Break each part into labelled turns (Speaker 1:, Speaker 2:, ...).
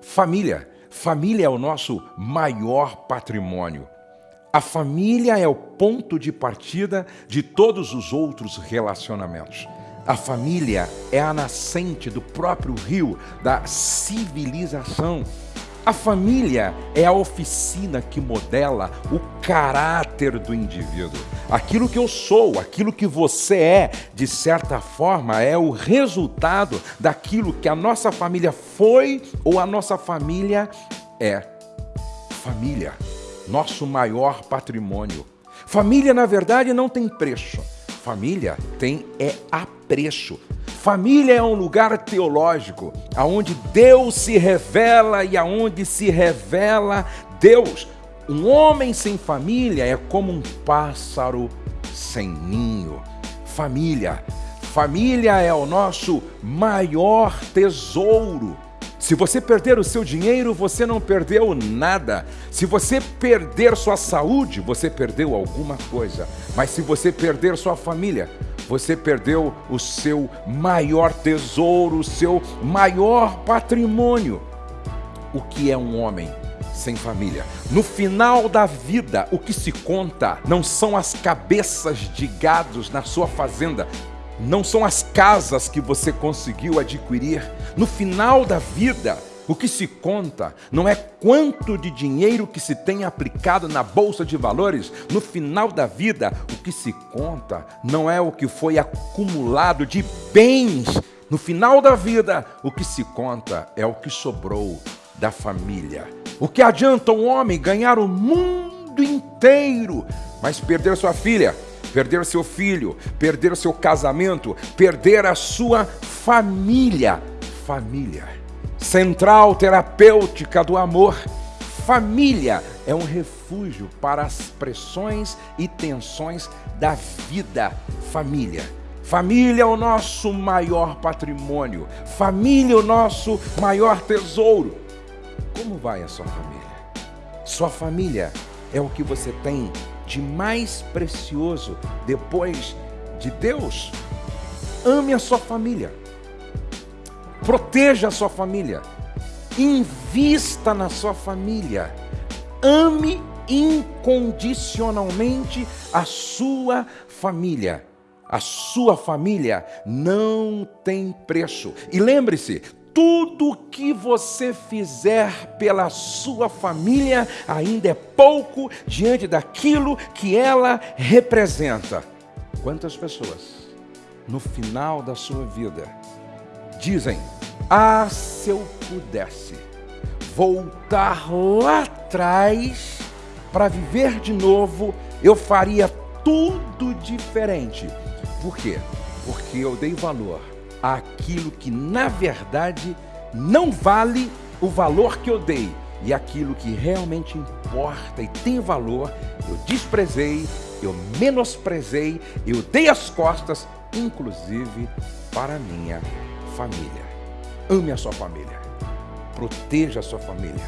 Speaker 1: Família. Família é o nosso maior patrimônio. A família é o ponto de partida de todos os outros relacionamentos. A família é a nascente do próprio rio da civilização. A família é a oficina que modela o caráter do indivíduo. Aquilo que eu sou, aquilo que você é, de certa forma, é o resultado daquilo que a nossa família foi ou a nossa família é. Família, nosso maior patrimônio. Família, na verdade, não tem preço. Família tem é apreço. Família é um lugar teológico, aonde Deus se revela e aonde se revela Deus. Um homem sem família é como um pássaro sem ninho. Família. Família é o nosso maior tesouro. Se você perder o seu dinheiro, você não perdeu nada. Se você perder sua saúde, você perdeu alguma coisa. Mas se você perder sua família, você perdeu o seu maior tesouro, o seu maior patrimônio. O que é um homem sem família? No final da vida, o que se conta não são as cabeças de gados na sua fazenda, não são as casas que você conseguiu adquirir. No final da vida, o que se conta não é quanto de dinheiro que se tem aplicado na bolsa de valores. No final da vida, o que se conta não é o que foi acumulado de bens. No final da vida, o que se conta é o que sobrou da família. O que adianta um homem ganhar o mundo inteiro, mas perder sua filha, perder seu filho, perder seu casamento, perder a sua família? Família central terapêutica do amor. Família é um refúgio para as pressões e tensões da vida. Família. Família é o nosso maior patrimônio. Família é o nosso maior tesouro. Como vai a sua família? Sua família é o que você tem de mais precioso depois de Deus. Ame a sua família. Proteja a sua família. Invista na sua família. Ame incondicionalmente a sua família. A sua família não tem preço. E lembre-se, tudo que você fizer pela sua família ainda é pouco diante daquilo que ela representa. Quantas pessoas, no final da sua vida, dizem: ah, se eu pudesse voltar lá atrás para viver de novo, eu faria tudo diferente. Por quê? Porque eu dei valor àquilo que na verdade não vale o valor que eu dei. E aquilo que realmente importa e tem valor, eu desprezei, eu menosprezei, eu dei as costas, inclusive para minha família. Ame a sua família. Proteja a sua família.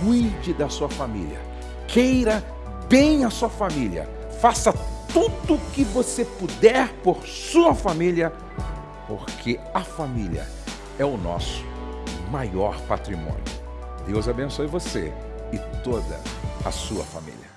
Speaker 1: Cuide da sua família. Queira bem a sua família. Faça tudo o que você puder por sua família, porque a família é o nosso maior patrimônio. Deus abençoe você e toda a sua família.